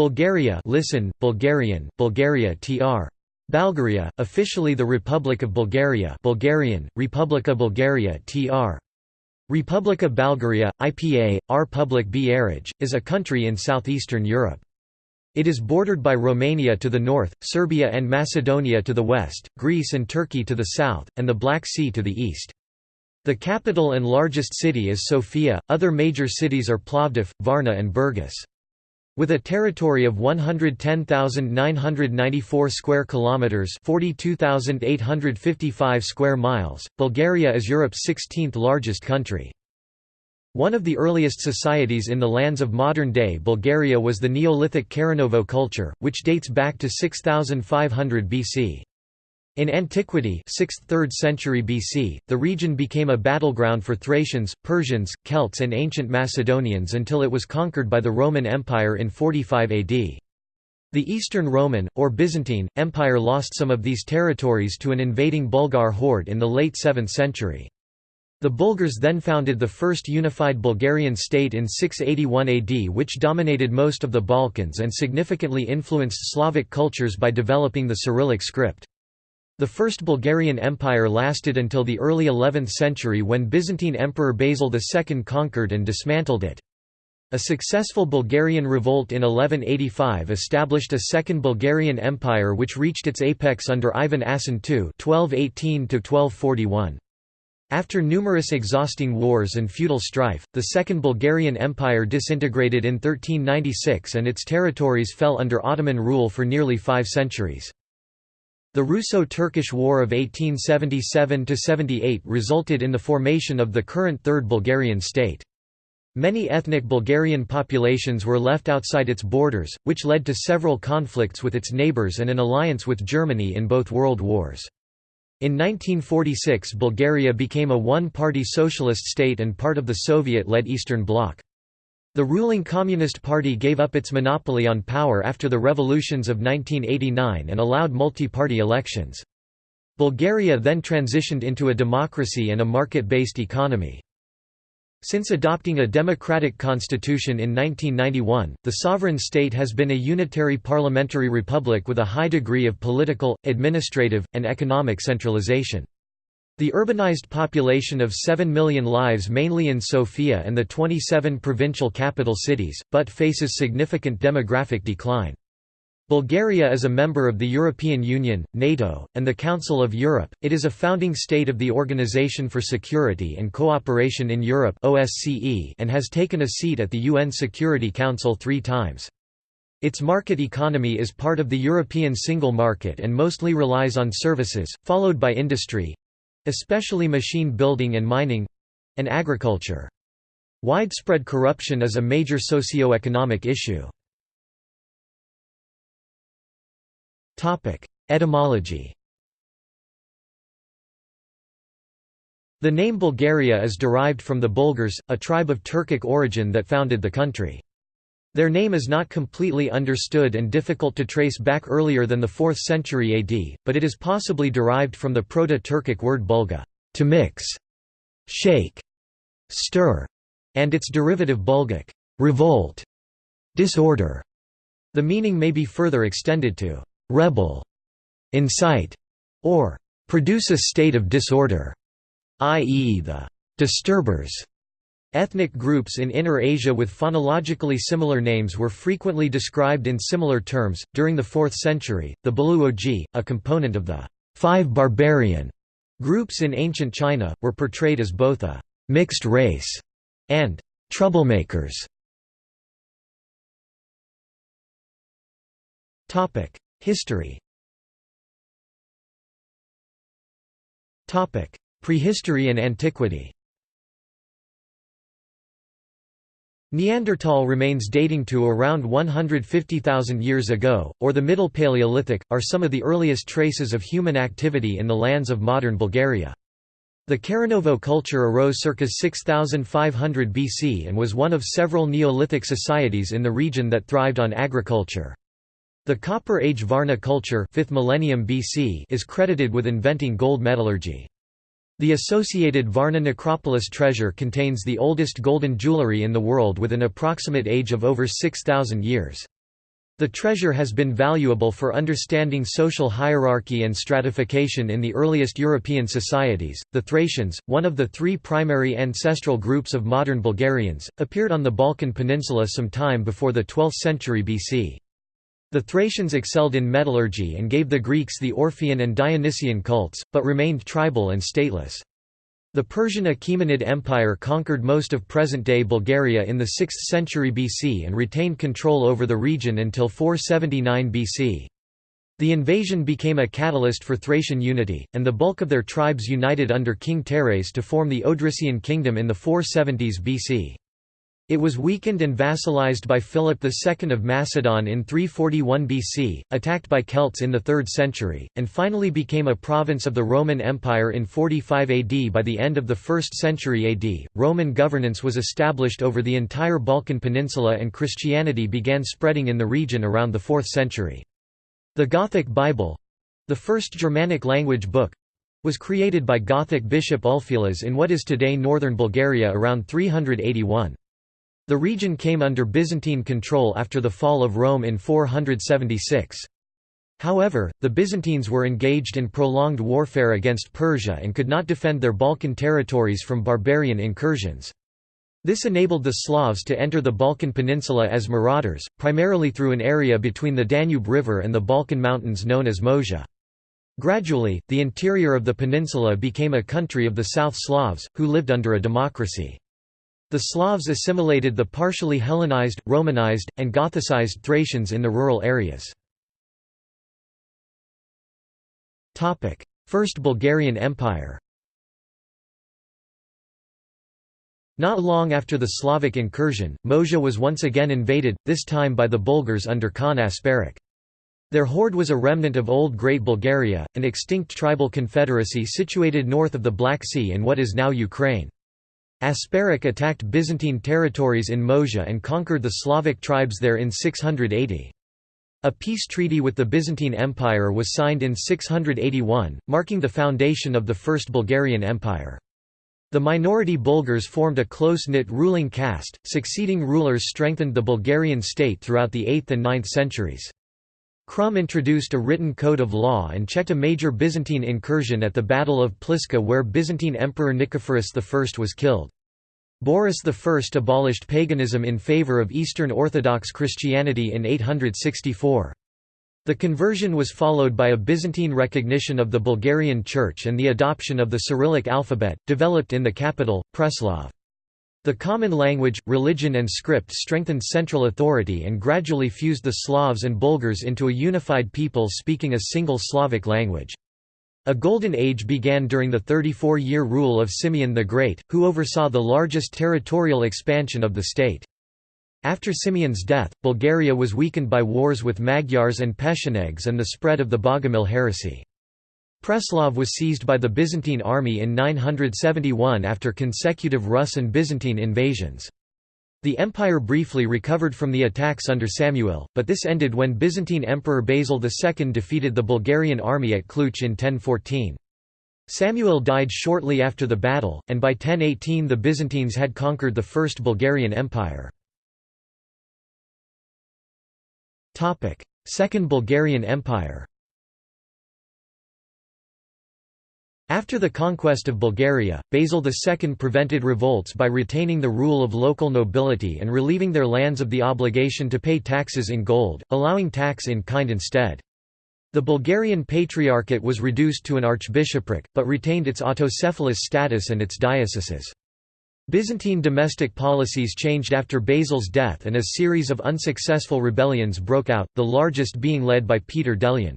Bulgaria listen, Bulgarian, Bulgaria tr. Balgaria, officially the Republic of Bulgaria Bulgarian, Republika Bulgaria tr. Republika Balgaria, IPA, R. Public Bierage, is a country in southeastern Europe. It is bordered by Romania to the north, Serbia and Macedonia to the west, Greece and Turkey to the south, and the Black Sea to the east. The capital and largest city is Sofia, other major cities are Plovdiv, Varna and Burgas. With a territory of 110,994 square kilometers, 42,855 square miles, Bulgaria is Europe's 16th largest country. One of the earliest societies in the lands of modern-day Bulgaria was the Neolithic Karanovo culture, which dates back to 6500 BC. In antiquity 6th–3rd century BC, the region became a battleground for Thracians, Persians, Celts and ancient Macedonians until it was conquered by the Roman Empire in 45 AD. The Eastern Roman, or Byzantine, Empire lost some of these territories to an invading Bulgar horde in the late 7th century. The Bulgars then founded the first unified Bulgarian state in 681 AD which dominated most of the Balkans and significantly influenced Slavic cultures by developing the Cyrillic script. The First Bulgarian Empire lasted until the early 11th century when Byzantine Emperor Basil II conquered and dismantled it. A successful Bulgarian revolt in 1185 established a Second Bulgarian Empire which reached its apex under Ivan Asen II 1218 -1241. After numerous exhausting wars and feudal strife, the Second Bulgarian Empire disintegrated in 1396 and its territories fell under Ottoman rule for nearly five centuries. The Russo-Turkish War of 1877–78 resulted in the formation of the current Third Bulgarian state. Many ethnic Bulgarian populations were left outside its borders, which led to several conflicts with its neighbours and an alliance with Germany in both world wars. In 1946 Bulgaria became a one-party socialist state and part of the Soviet-led Eastern Bloc. The ruling Communist Party gave up its monopoly on power after the revolutions of 1989 and allowed multi-party elections. Bulgaria then transitioned into a democracy and a market-based economy. Since adopting a democratic constitution in 1991, the sovereign state has been a unitary parliamentary republic with a high degree of political, administrative, and economic centralization. The urbanized population of 7 million lives mainly in Sofia and the 27 provincial capital cities, but faces significant demographic decline. Bulgaria is a member of the European Union, NATO, and the Council of Europe. It is a founding state of the Organization for Security and Cooperation in Europe (OSCE) and has taken a seat at the UN Security Council 3 times. Its market economy is part of the European single market and mostly relies on services, followed by industry, especially machine building and mining and agriculture. Widespread corruption is a major socio-economic issue. Etymology The name Bulgaria is derived from the Bulgars, a tribe of Turkic origin that founded the country. Their name is not completely understood and difficult to trace back earlier than the 4th century AD, but it is possibly derived from the Proto-Turkic word bulga to mix, shake, stir, and its derivative bulgic revolt, disorder. The meaning may be further extended to rebel, incite, or produce a state of disorder, i.e. the disturbers. Ethnic groups in Inner Asia with phonologically similar names were frequently described in similar terms. During the 4th century, the Baluoji, a component of the five barbarian groups in ancient China, were portrayed as both a mixed race and troublemakers. History Prehistory and antiquity Neanderthal remains dating to around 150,000 years ago, or the Middle Paleolithic, are some of the earliest traces of human activity in the lands of modern Bulgaria. The Karanovo culture arose circa 6500 BC and was one of several Neolithic societies in the region that thrived on agriculture. The Copper Age Varna culture 5th millennium BC is credited with inventing gold metallurgy. The associated Varna necropolis treasure contains the oldest golden jewelry in the world with an approximate age of over 6,000 years. The treasure has been valuable for understanding social hierarchy and stratification in the earliest European societies. The Thracians, one of the three primary ancestral groups of modern Bulgarians, appeared on the Balkan Peninsula some time before the 12th century BC. The Thracians excelled in metallurgy and gave the Greeks the Orphean and Dionysian cults, but remained tribal and stateless. The Persian Achaemenid Empire conquered most of present-day Bulgaria in the 6th century BC and retained control over the region until 479 BC. The invasion became a catalyst for Thracian unity, and the bulk of their tribes united under King Teres to form the Odrysian kingdom in the 470s BC. It was weakened and vassalized by Philip II of Macedon in 341 BC, attacked by Celts in the 3rd century, and finally became a province of the Roman Empire in 45 AD. By the end of the 1st century AD, Roman governance was established over the entire Balkan Peninsula and Christianity began spreading in the region around the 4th century. The Gothic Bible—the first Germanic language book, was created by Gothic bishop Ulfilas in what is today northern Bulgaria around 381. The region came under Byzantine control after the fall of Rome in 476. However, the Byzantines were engaged in prolonged warfare against Persia and could not defend their Balkan territories from barbarian incursions. This enabled the Slavs to enter the Balkan Peninsula as marauders, primarily through an area between the Danube River and the Balkan Mountains known as Moesia. Gradually, the interior of the peninsula became a country of the South Slavs, who lived under a democracy. The Slavs assimilated the partially Hellenized, Romanized, and Gothicized Thracians in the rural areas. First Bulgarian Empire Not long after the Slavic incursion, Moesia was once again invaded, this time by the Bulgars under Khan Asparuch. Their horde was a remnant of Old Great Bulgaria, an extinct tribal confederacy situated north of the Black Sea in what is now Ukraine. Asparuch attacked Byzantine territories in Moesia and conquered the Slavic tribes there in 680. A peace treaty with the Byzantine Empire was signed in 681, marking the foundation of the First Bulgarian Empire. The minority Bulgars formed a close-knit ruling caste, succeeding rulers strengthened the Bulgarian state throughout the 8th and 9th centuries. Krum introduced a written code of law and checked a major Byzantine incursion at the Battle of Pliska where Byzantine Emperor Nicephorus I was killed. Boris I abolished paganism in favour of Eastern Orthodox Christianity in 864. The conversion was followed by a Byzantine recognition of the Bulgarian Church and the adoption of the Cyrillic alphabet, developed in the capital, Preslav. The common language, religion and script strengthened central authority and gradually fused the Slavs and Bulgars into a unified people speaking a single Slavic language. A golden age began during the 34-year rule of Simeon the Great, who oversaw the largest territorial expansion of the state. After Simeon's death, Bulgaria was weakened by wars with Magyars and Pechenegs and the spread of the Bogomil heresy. Preslav was seized by the Byzantine army in 971 after consecutive Rus and Byzantine invasions. The empire briefly recovered from the attacks under Samuel, but this ended when Byzantine Emperor Basil II defeated the Bulgarian army at Klyuch in 1014. Samuel died shortly after the battle, and by 1018 the Byzantines had conquered the First Bulgarian Empire. Second Bulgarian Empire After the conquest of Bulgaria, Basil II prevented revolts by retaining the rule of local nobility and relieving their lands of the obligation to pay taxes in gold, allowing tax in kind instead. The Bulgarian Patriarchate was reduced to an archbishopric, but retained its autocephalous status and its dioceses. Byzantine domestic policies changed after Basil's death and a series of unsuccessful rebellions broke out, the largest being led by Peter Delian.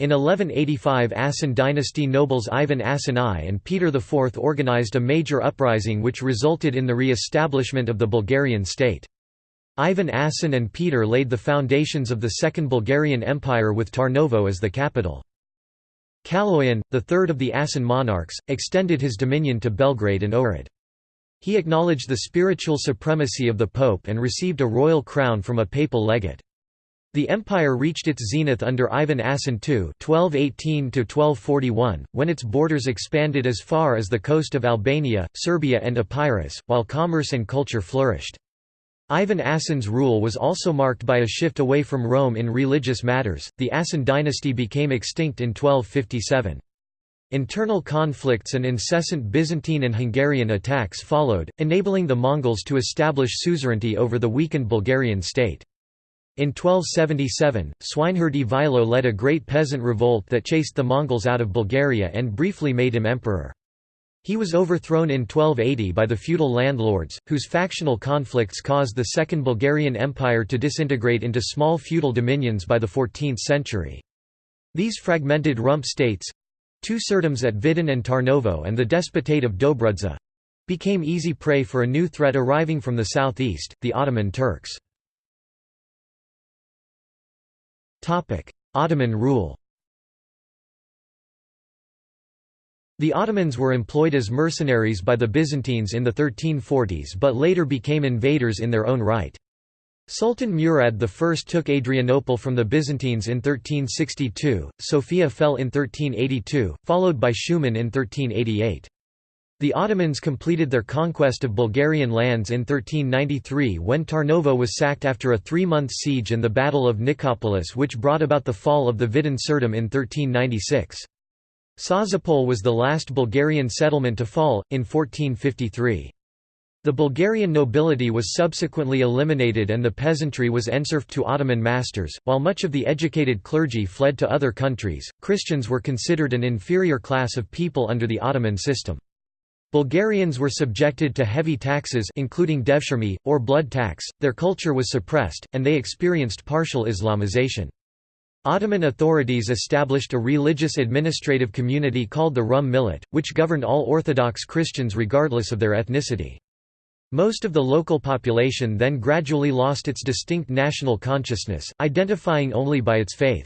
In 1185 Asen dynasty nobles Ivan Asen I and Peter IV organized a major uprising which resulted in the re-establishment of the Bulgarian state. Ivan Asen and Peter laid the foundations of the Second Bulgarian Empire with Tarnovo as the capital. Kaloyan, the third of the Asen monarchs, extended his dominion to Belgrade and Ohrid. He acknowledged the spiritual supremacy of the pope and received a royal crown from a papal legate. The empire reached its zenith under Ivan Asen II (1218–1241), when its borders expanded as far as the coast of Albania, Serbia, and Epirus, while commerce and culture flourished. Ivan Asen's rule was also marked by a shift away from Rome in religious matters. The Asen dynasty became extinct in 1257. Internal conflicts and incessant Byzantine and Hungarian attacks followed, enabling the Mongols to establish suzerainty over the weakened Bulgarian state. In 1277, swineherd Ivailo led a great peasant revolt that chased the Mongols out of Bulgaria and briefly made him emperor. He was overthrown in 1280 by the feudal landlords, whose factional conflicts caused the Second Bulgarian Empire to disintegrate into small feudal dominions by the 14th century. These fragmented rump states—two tsardoms at Vidin and Tarnovo and the Despotate of Dobruja—became easy prey for a new threat arriving from the southeast, the Ottoman Turks. Ottoman rule The Ottomans were employed as mercenaries by the Byzantines in the 1340s but later became invaders in their own right. Sultan Murad I took Adrianople from the Byzantines in 1362, Sofia fell in 1382, followed by Shumen in 1388. The Ottomans completed their conquest of Bulgarian lands in 1393 when Tarnovo was sacked after a three-month siege and the Battle of Nicopolis which brought about the fall of the Vidin Tsardom in 1396. Sozopol was the last Bulgarian settlement to fall, in 1453. The Bulgarian nobility was subsequently eliminated and the peasantry was enserfed to Ottoman masters. While much of the educated clergy fled to other countries, Christians were considered an inferior class of people under the Ottoman system. Bulgarians were subjected to heavy taxes including devshirme, or blood tax, their culture was suppressed, and they experienced partial Islamization. Ottoman authorities established a religious administrative community called the Rum Millet, which governed all Orthodox Christians regardless of their ethnicity. Most of the local population then gradually lost its distinct national consciousness, identifying only by its faith.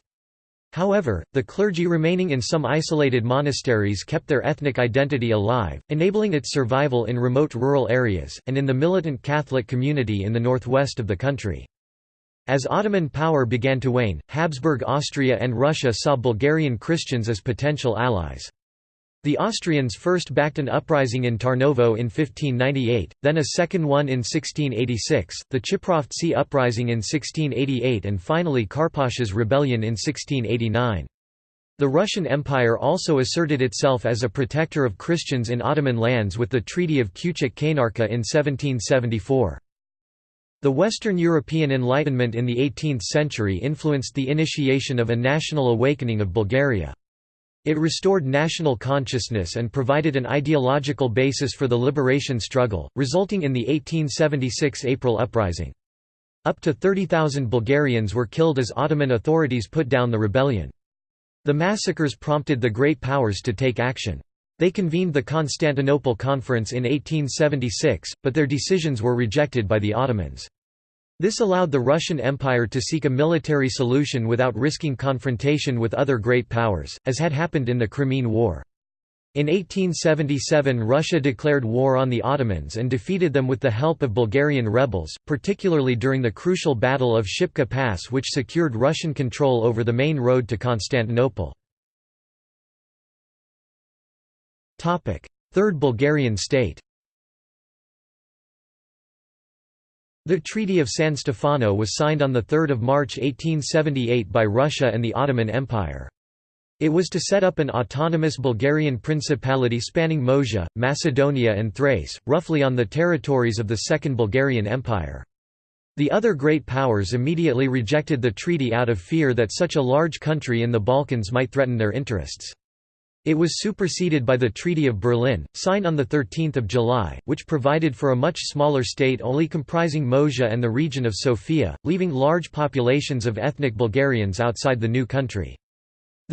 However, the clergy remaining in some isolated monasteries kept their ethnic identity alive, enabling its survival in remote rural areas, and in the militant Catholic community in the northwest of the country. As Ottoman power began to wane, Habsburg Austria and Russia saw Bulgarian Christians as potential allies. The Austrians first backed an uprising in Tarnovo in 1598, then a second one in 1686, the Chiprovtsi uprising in 1688 and finally Karposh's rebellion in 1689. The Russian Empire also asserted itself as a protector of Christians in Ottoman lands with the Treaty of Küçük-Kaynarca in 1774. The Western European Enlightenment in the 18th century influenced the initiation of a national awakening of Bulgaria. It restored national consciousness and provided an ideological basis for the liberation struggle, resulting in the 1876 April Uprising. Up to 30,000 Bulgarians were killed as Ottoman authorities put down the rebellion. The massacres prompted the Great Powers to take action. They convened the Constantinople Conference in 1876, but their decisions were rejected by the Ottomans. This allowed the Russian Empire to seek a military solution without risking confrontation with other great powers, as had happened in the Crimean War. In 1877 Russia declared war on the Ottomans and defeated them with the help of Bulgarian rebels, particularly during the crucial Battle of Shipka Pass which secured Russian control over the main road to Constantinople. Third Bulgarian state The Treaty of San Stefano was signed on 3 March 1878 by Russia and the Ottoman Empire. It was to set up an autonomous Bulgarian principality spanning Moesia, Macedonia and Thrace, roughly on the territories of the Second Bulgarian Empire. The other great powers immediately rejected the treaty out of fear that such a large country in the Balkans might threaten their interests. It was superseded by the Treaty of Berlin, signed on 13 July, which provided for a much smaller state only comprising Moesia and the region of Sofia, leaving large populations of ethnic Bulgarians outside the new country.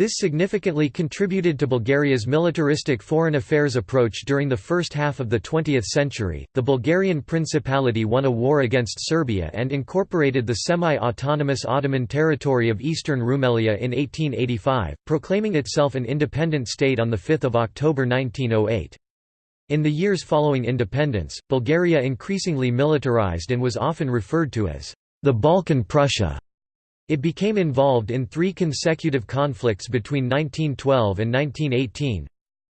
This significantly contributed to Bulgaria's militaristic foreign affairs approach during the first half of the 20th century. The Bulgarian Principality won a war against Serbia and incorporated the semi autonomous Ottoman territory of eastern Rumelia in 1885, proclaiming itself an independent state on 5 October 1908. In the years following independence, Bulgaria increasingly militarized and was often referred to as the Balkan Prussia. It became involved in three consecutive conflicts between 1912 and 1918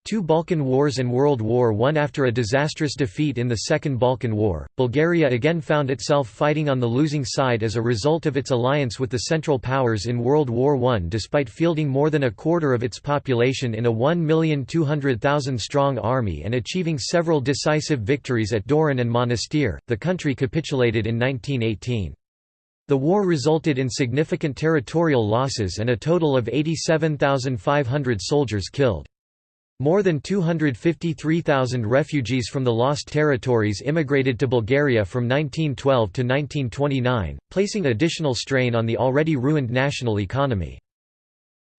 Two Balkan Wars and World War I After a disastrous defeat in the Second Balkan War, Bulgaria again found itself fighting on the losing side as a result of its alliance with the Central Powers in World War I despite fielding more than a quarter of its population in a 1,200,000 strong army and achieving several decisive victories at Doiran and Monastir, the country capitulated in 1918. The war resulted in significant territorial losses and a total of 87,500 soldiers killed. More than 253,000 refugees from the lost territories immigrated to Bulgaria from 1912 to 1929, placing additional strain on the already ruined national economy.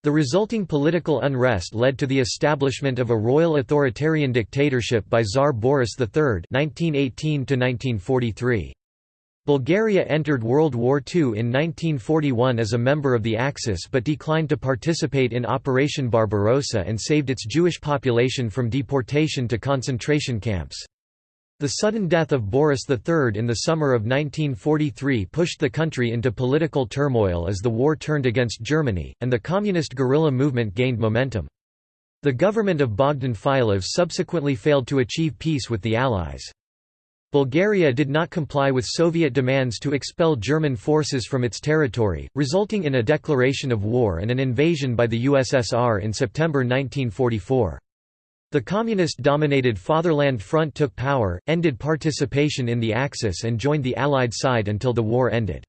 The resulting political unrest led to the establishment of a royal authoritarian dictatorship by Tsar Boris III 1918 -1943. Bulgaria entered World War II in 1941 as a member of the Axis but declined to participate in Operation Barbarossa and saved its Jewish population from deportation to concentration camps. The sudden death of Boris III in the summer of 1943 pushed the country into political turmoil as the war turned against Germany, and the communist guerrilla movement gained momentum. The government of Bogdan Filov subsequently failed to achieve peace with the Allies. Bulgaria did not comply with Soviet demands to expel German forces from its territory, resulting in a declaration of war and an invasion by the USSR in September 1944. The communist-dominated Fatherland Front took power, ended participation in the Axis and joined the Allied side until the war ended.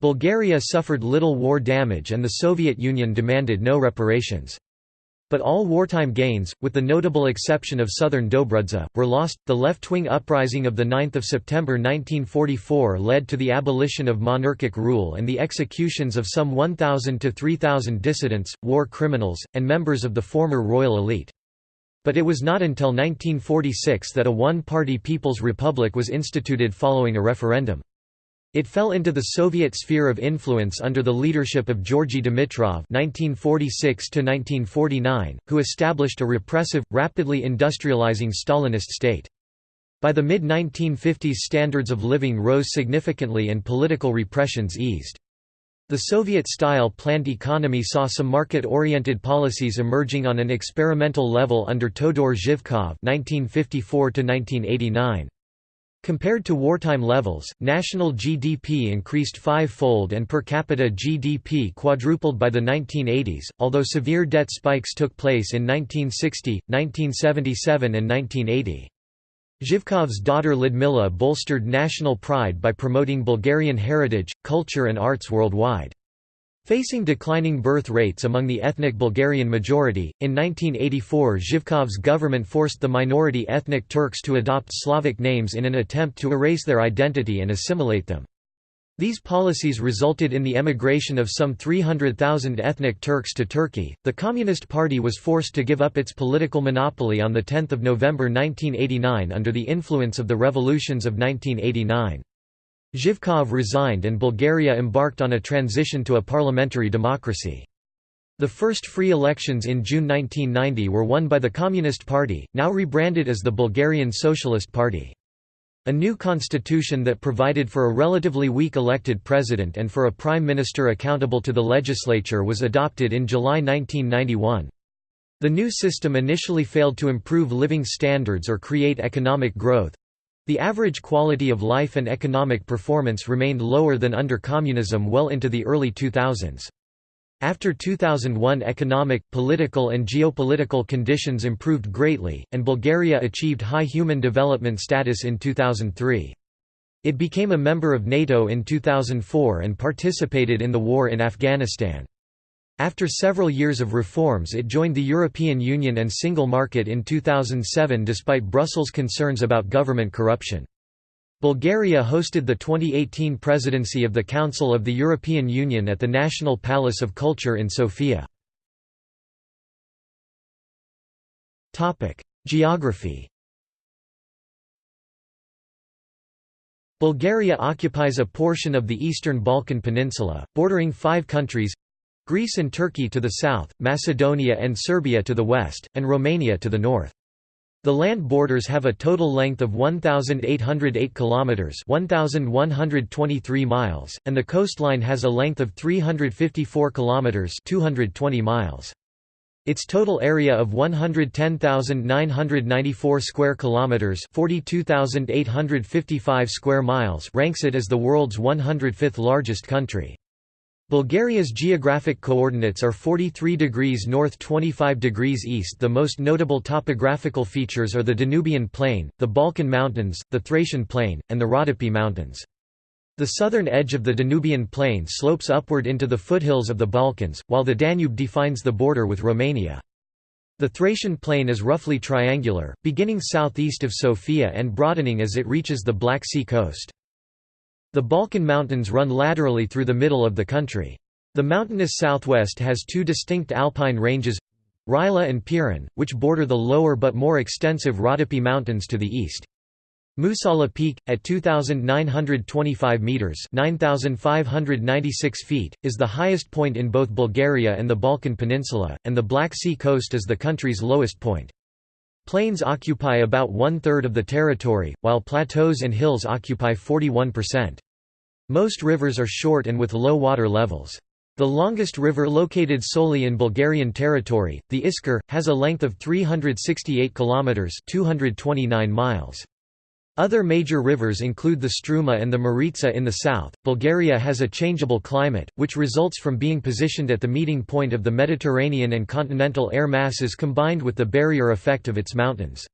Bulgaria suffered little war damage and the Soviet Union demanded no reparations. But all wartime gains, with the notable exception of southern Dobruja, were lost. The left-wing uprising of 9 September 1944 led to the abolition of monarchic rule and the executions of some 1,000 to 3,000 dissidents, war criminals, and members of the former royal elite. But it was not until 1946 that a one-party People's Republic was instituted following a referendum. It fell into the Soviet sphere of influence under the leadership of Georgy Dimitrov (1946–1949), who established a repressive, rapidly industrializing Stalinist state. By the mid-1950s standards of living rose significantly and political repressions eased. The Soviet-style planned economy saw some market-oriented policies emerging on an experimental level under Todor Zhivkov (1954–1989). Compared to wartime levels, national GDP increased five-fold and per capita GDP quadrupled by the 1980s, although severe debt spikes took place in 1960, 1977 and 1980. Zhivkov's daughter Lyudmila bolstered national pride by promoting Bulgarian heritage, culture and arts worldwide. Facing declining birth rates among the ethnic Bulgarian majority, in 1984 Zhivkov's government forced the minority ethnic Turks to adopt Slavic names in an attempt to erase their identity and assimilate them. These policies resulted in the emigration of some 300,000 ethnic Turks to Turkey. The Communist Party was forced to give up its political monopoly on 10 November 1989 under the influence of the revolutions of 1989. Zhivkov resigned and Bulgaria embarked on a transition to a parliamentary democracy. The first free elections in June 1990 were won by the Communist Party, now rebranded as the Bulgarian Socialist Party. A new constitution that provided for a relatively weak elected president and for a prime minister accountable to the legislature was adopted in July 1991. The new system initially failed to improve living standards or create economic growth, the average quality of life and economic performance remained lower than under communism well into the early 2000s. After 2001 economic, political and geopolitical conditions improved greatly, and Bulgaria achieved high human development status in 2003. It became a member of NATO in 2004 and participated in the war in Afghanistan. After several years of reforms it joined the European Union and single market in 2007 despite Brussels' concerns about government corruption. Bulgaria hosted the 2018 presidency of the Council of the European Union at the National Palace of Culture in Sofia. Geography Bulgaria occupies a portion of the eastern Balkan Peninsula, bordering five countries Greece and Turkey to the south, Macedonia and Serbia to the west, and Romania to the north. The land borders have a total length of 1808 kilometers, 1123 miles, and the coastline has a length of 354 kilometers, 220 miles. Its total area of 110,994 square kilometers, 42,855 square miles, ranks it as the world's 105th largest country. Bulgaria's geographic coordinates are 43 degrees north 25 degrees east The most notable topographical features are the Danubian Plain, the Balkan Mountains, the Thracian Plain, and the Rhodope Mountains. The southern edge of the Danubian Plain slopes upward into the foothills of the Balkans, while the Danube defines the border with Romania. The Thracian Plain is roughly triangular, beginning southeast of Sofia and broadening as it reaches the Black Sea coast. The Balkan Mountains run laterally through the middle of the country. The mountainous southwest has two distinct alpine ranges—Rila and Pirin, which border the lower but more extensive Rhodope Mountains to the east. Musala Peak, at 2,925 metres 9,596 feet, is the highest point in both Bulgaria and the Balkan Peninsula, and the Black Sea coast is the country's lowest point. Plains occupy about one-third of the territory, while plateaus and hills occupy 41%. Most rivers are short and with low water levels. The longest river located solely in Bulgarian territory, the Iskar, has a length of 368 kilometers (229 miles). Other major rivers include the Struma and the Maritsa in the south. Bulgaria has a changeable climate, which results from being positioned at the meeting point of the Mediterranean and continental air masses combined with the barrier effect of its mountains.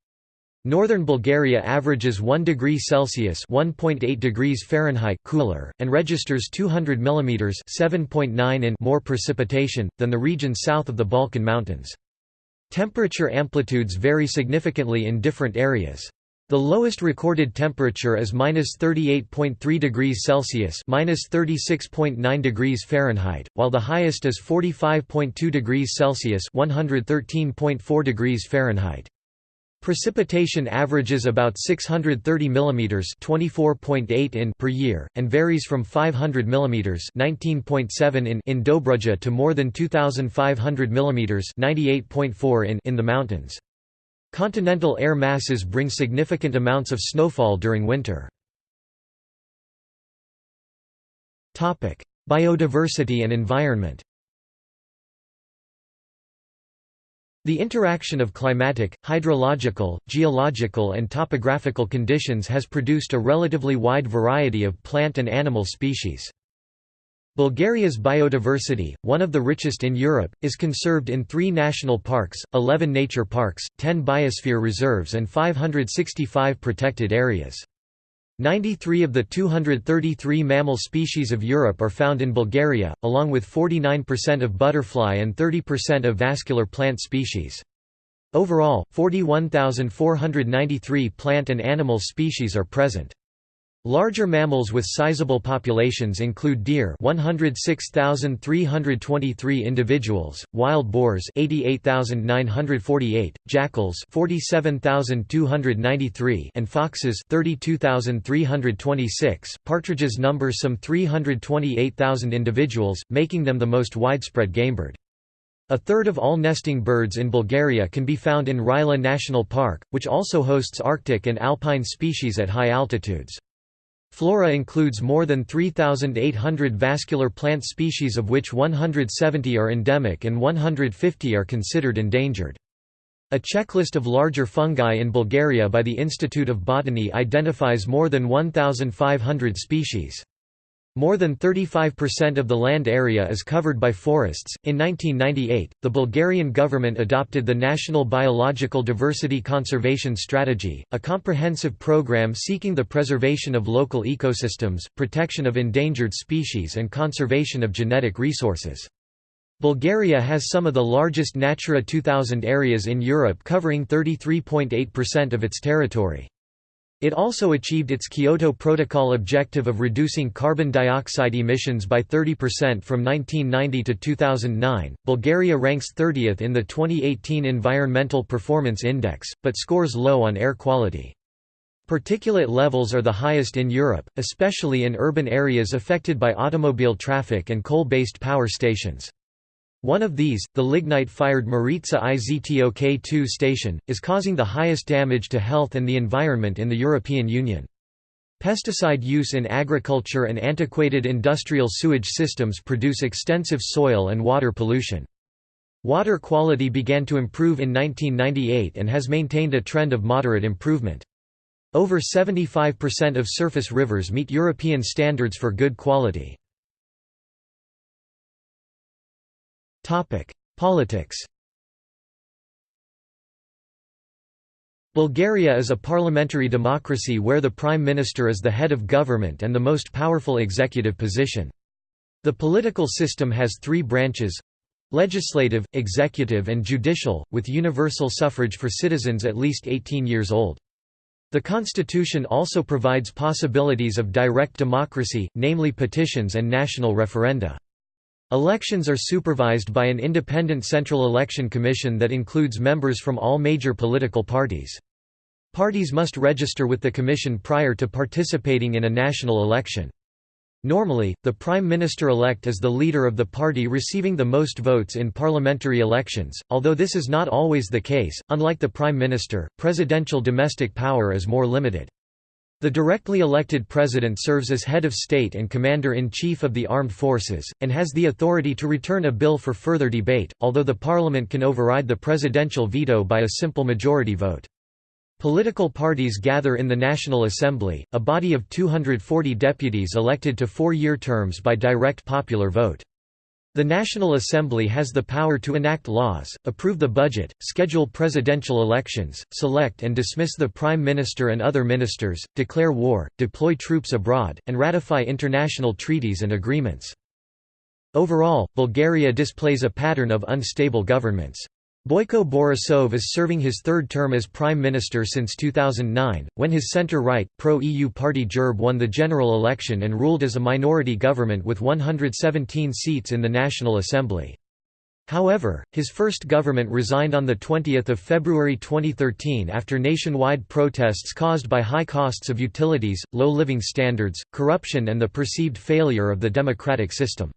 Northern Bulgaria averages 1 degree Celsius (1.8 degrees Fahrenheit) cooler and registers 200 mm (7.9 in) more precipitation than the region south of the Balkan Mountains. Temperature amplitudes vary significantly in different areas. The lowest recorded temperature is -38.3 degrees Celsius (-36.9 degrees Fahrenheit), while the highest is 45.2 degrees Celsius (113.4 degrees Fahrenheit). Precipitation averages about 630 mm (24.8 in) per year and varies from 500 mm (19.7 in) in Dobruja to more than 2500 mm (98.4 in) in the mountains. Continental air masses bring significant amounts of snowfall during winter. Biodiversity and environment The interaction of climatic, hydrological, geological and topographical conditions has produced a relatively wide variety of plant and animal species. Bulgaria's biodiversity, one of the richest in Europe, is conserved in three national parks, 11 nature parks, 10 biosphere reserves and 565 protected areas. 93 of the 233 mammal species of Europe are found in Bulgaria, along with 49% of butterfly and 30% of vascular plant species. Overall, 41,493 plant and animal species are present. Larger mammals with sizable populations include deer 106,323 individuals, wild boars 88,948, jackals 47,293 and foxes 32,326. Partridges number some 328,000 individuals, making them the most widespread gamebird. A third of all nesting birds in Bulgaria can be found in Rila National Park, which also hosts Arctic and alpine species at high altitudes. Flora includes more than 3,800 vascular plant species of which 170 are endemic and 150 are considered endangered. A checklist of larger fungi in Bulgaria by the Institute of Botany identifies more than 1,500 species. More than 35% of the land area is covered by forests. In 1998, the Bulgarian government adopted the National Biological Diversity Conservation Strategy, a comprehensive program seeking the preservation of local ecosystems, protection of endangered species, and conservation of genetic resources. Bulgaria has some of the largest Natura 2000 areas in Europe covering 33.8% of its territory. It also achieved its Kyoto Protocol objective of reducing carbon dioxide emissions by 30% from 1990 to 2009. Bulgaria ranks 30th in the 2018 Environmental Performance Index, but scores low on air quality. Particulate levels are the highest in Europe, especially in urban areas affected by automobile traffic and coal-based power stations. One of these, the lignite-fired Maritsa IZTOK-2 station, is causing the highest damage to health and the environment in the European Union. Pesticide use in agriculture and antiquated industrial sewage systems produce extensive soil and water pollution. Water quality began to improve in 1998 and has maintained a trend of moderate improvement. Over 75% of surface rivers meet European standards for good quality. Politics Bulgaria is a parliamentary democracy where the prime minister is the head of government and the most powerful executive position. The political system has three branches legislative, executive and judicial, with universal suffrage for citizens at least 18 years old. The constitution also provides possibilities of direct democracy, namely petitions and national referenda. Elections are supervised by an independent Central Election Commission that includes members from all major political parties. Parties must register with the commission prior to participating in a national election. Normally, the Prime Minister-elect is the leader of the party receiving the most votes in parliamentary elections, although this is not always the case. Unlike the Prime Minister, presidential domestic power is more limited. The directly elected president serves as head of state and commander-in-chief of the armed forces, and has the authority to return a bill for further debate, although the parliament can override the presidential veto by a simple majority vote. Political parties gather in the National Assembly, a body of 240 deputies elected to four-year terms by direct popular vote. The National Assembly has the power to enact laws, approve the budget, schedule presidential elections, select and dismiss the Prime Minister and other ministers, declare war, deploy troops abroad, and ratify international treaties and agreements. Overall, Bulgaria displays a pattern of unstable governments. Boyko Borisov is serving his third term as prime minister since 2009, when his center-right, pro-EU party GERB won the general election and ruled as a minority government with 117 seats in the National Assembly. However, his first government resigned on 20 February 2013 after nationwide protests caused by high costs of utilities, low living standards, corruption and the perceived failure of the democratic system.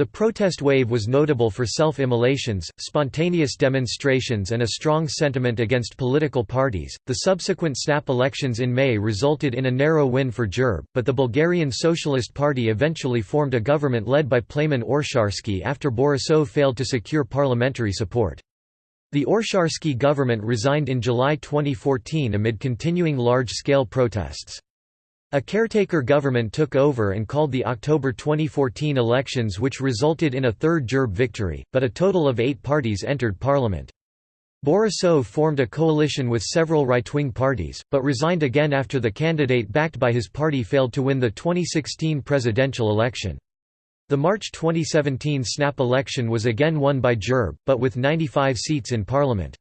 The protest wave was notable for self-immolations, spontaneous demonstrations and a strong sentiment against political parties. The subsequent snap elections in May resulted in a narrow win for GERB, but the Bulgarian Socialist Party eventually formed a government led by Plamen Oresharski after Borisov failed to secure parliamentary support. The Oresharski government resigned in July 2014 amid continuing large-scale protests. A caretaker government took over and called the October 2014 elections which resulted in a third GERB victory, but a total of eight parties entered parliament. Borisov formed a coalition with several right-wing parties, but resigned again after the candidate backed by his party failed to win the 2016 presidential election. The March 2017 snap election was again won by GERB, but with 95 seats in parliament.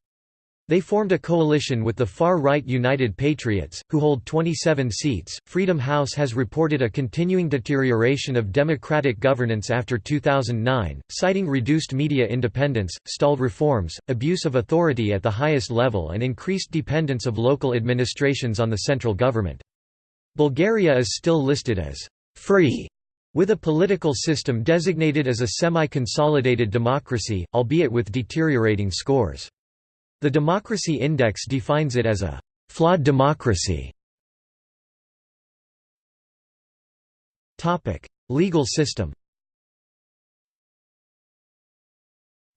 They formed a coalition with the far-right United Patriots, who hold 27 seats. Freedom House has reported a continuing deterioration of democratic governance after 2009, citing reduced media independence, stalled reforms, abuse of authority at the highest level and increased dependence of local administrations on the central government. Bulgaria is still listed as free with a political system designated as a semi-consolidated democracy, albeit with deteriorating scores. The Democracy Index defines it as a «flawed democracy». Topic: Legal system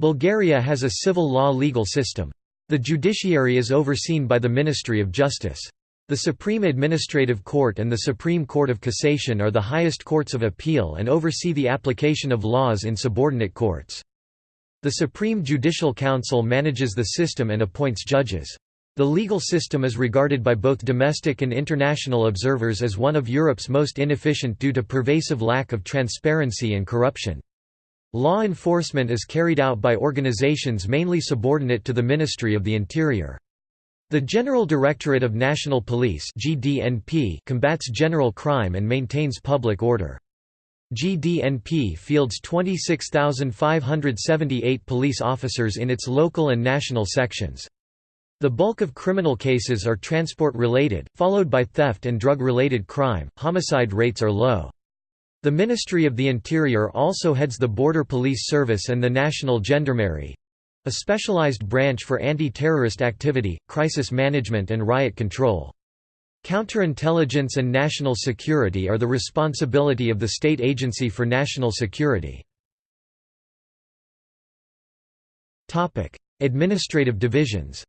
Bulgaria has a civil law legal system. The judiciary is overseen by the Ministry of Justice. The Supreme Administrative Court and the Supreme Court of Cassation are the highest courts of appeal and oversee the application of laws in subordinate courts. The Supreme Judicial Council manages the system and appoints judges. The legal system is regarded by both domestic and international observers as one of Europe's most inefficient due to pervasive lack of transparency and corruption. Law enforcement is carried out by organizations mainly subordinate to the Ministry of the Interior. The General Directorate of National Police combats general crime and maintains public order. GDNP fields 26,578 police officers in its local and national sections. The bulk of criminal cases are transport-related, followed by theft and drug-related crime. Homicide rates are low. The Ministry of the Interior also heads the Border Police Service and the National Gendarmerie, a specialized branch for anti-terrorist activity, crisis management and riot control. Counterintelligence and national security are the responsibility of the State Agency for National Security. Administrative divisions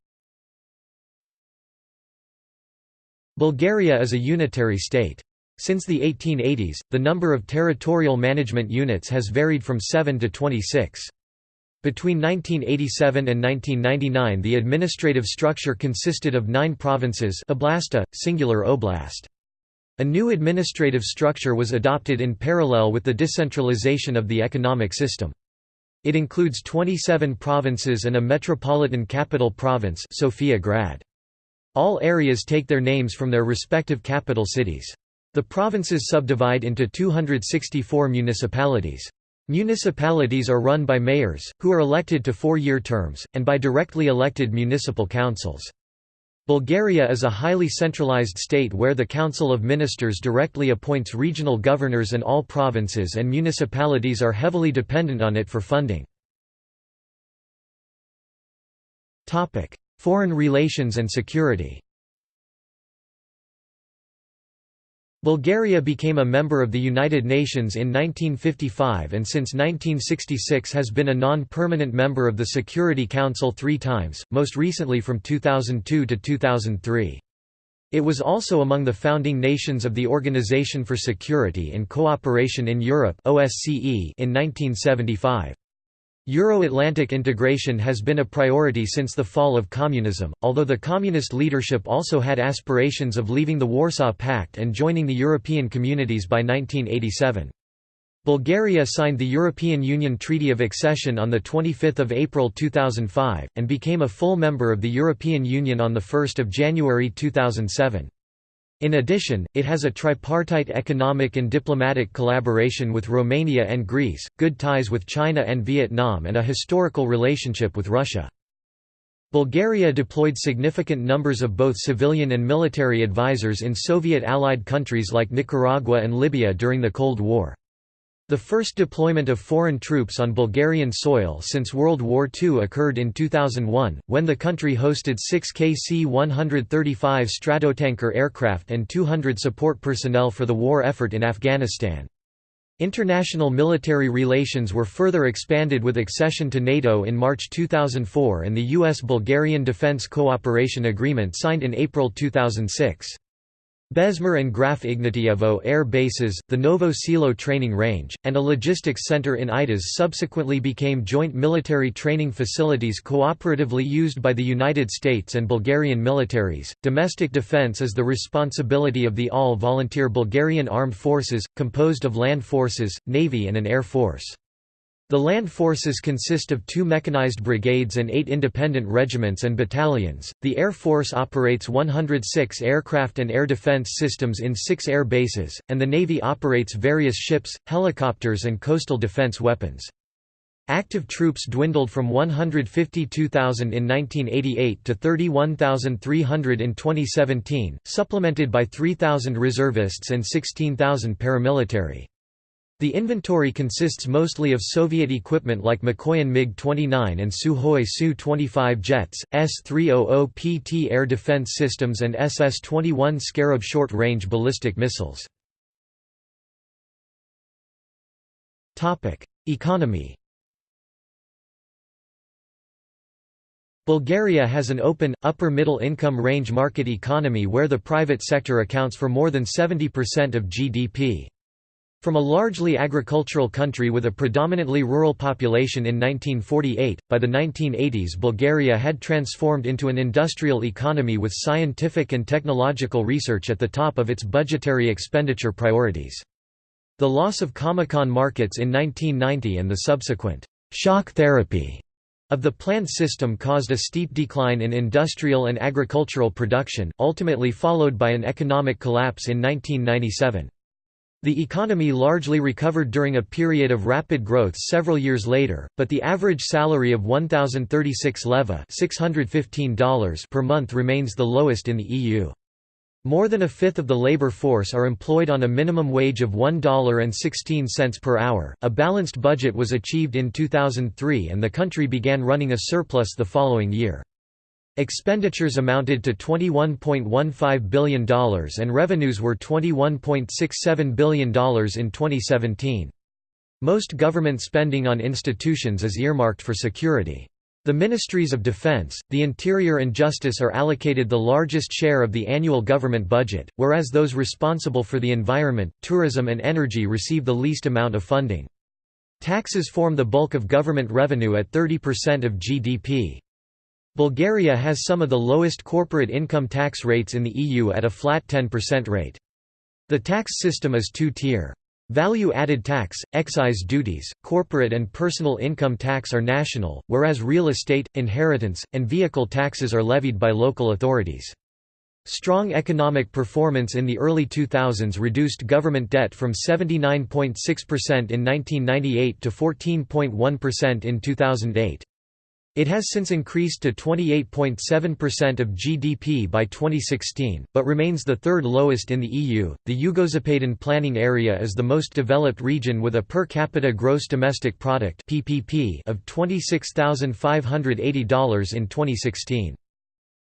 Bulgaria is a unitary state. Since the 1880s, the number of territorial management units has varied from 7 to 26. Between 1987 and 1999 the administrative structure consisted of nine provinces oblasti, singular oblast. A new administrative structure was adopted in parallel with the decentralization of the economic system. It includes 27 provinces and a metropolitan capital province Sofia Grad. All areas take their names from their respective capital cities. The provinces subdivide into 264 municipalities. Municipalities are run by mayors, who are elected to four-year terms, and by directly elected municipal councils. Bulgaria is a highly centralized state where the Council of Ministers directly appoints regional governors and all provinces and municipalities are heavily dependent on it for funding. Foreign relations and security Bulgaria became a member of the United Nations in 1955 and since 1966 has been a non-permanent member of the Security Council three times, most recently from 2002 to 2003. It was also among the founding nations of the Organization for Security and Cooperation in Europe in 1975. Euro-Atlantic integration has been a priority since the fall of communism, although the communist leadership also had aspirations of leaving the Warsaw Pact and joining the European communities by 1987. Bulgaria signed the European Union Treaty of Accession on 25 April 2005, and became a full member of the European Union on 1 January 2007. In addition, it has a tripartite economic and diplomatic collaboration with Romania and Greece, good ties with China and Vietnam and a historical relationship with Russia. Bulgaria deployed significant numbers of both civilian and military advisors in Soviet-allied countries like Nicaragua and Libya during the Cold War. The first deployment of foreign troops on Bulgarian soil since World War II occurred in 2001, when the country hosted six KC-135 Stratotanker aircraft and 200 support personnel for the war effort in Afghanistan. International military relations were further expanded with accession to NATO in March 2004 and the U.S.-Bulgarian Defense Cooperation Agreement signed in April 2006. Bezmer and Graf Ignatievo air bases, the Novo Selo training range, and a logistics center in Aitos subsequently became joint military training facilities cooperatively used by the United States and Bulgarian militaries. Domestic defense is the responsibility of the all volunteer Bulgarian Armed Forces, composed of land forces, navy, and an air force. The land forces consist of two mechanized brigades and eight independent regiments and battalions. The Air Force operates 106 aircraft and air defense systems in six air bases, and the Navy operates various ships, helicopters, and coastal defense weapons. Active troops dwindled from 152,000 in 1988 to 31,300 in 2017, supplemented by 3,000 reservists and 16,000 paramilitary. The inventory consists mostly of Soviet equipment like Mikoyan MiG-29 and Sukhoi Su-25 jets, S-300PT air defense systems and SS-21 Scarab short-range ballistic missiles. Economy Bulgaria has an open, upper-middle income range market economy where the private sector accounts for more than 70% of GDP. From a largely agricultural country with a predominantly rural population in 1948, by the 1980s Bulgaria had transformed into an industrial economy with scientific and technological research at the top of its budgetary expenditure priorities. The loss of Comecon markets in 1990 and the subsequent shock therapy of the plant system caused a steep decline in industrial and agricultural production, ultimately followed by an economic collapse in 1997. The economy largely recovered during a period of rapid growth several years later, but the average salary of 1,036 leva $615 per month remains the lowest in the EU. More than a fifth of the labor force are employed on a minimum wage of $1.16 per hour. A balanced budget was achieved in 2003 and the country began running a surplus the following year. Expenditures amounted to $21.15 billion and revenues were $21.67 billion in 2017. Most government spending on institutions is earmarked for security. The Ministries of Defense, the Interior and Justice are allocated the largest share of the annual government budget, whereas those responsible for the environment, tourism and energy receive the least amount of funding. Taxes form the bulk of government revenue at 30% of GDP. Bulgaria has some of the lowest corporate income tax rates in the EU at a flat 10% rate. The tax system is two-tier. Value-added tax, excise duties, corporate and personal income tax are national, whereas real estate, inheritance, and vehicle taxes are levied by local authorities. Strong economic performance in the early 2000s reduced government debt from 79.6% in 1998 to 14.1% in 2008. It has since increased to 28.7% of GDP by 2016, but remains the third lowest in the EU. The Yugozapaden planning area is the most developed region with a per capita gross domestic product (PPP) of $26,580 in 2016.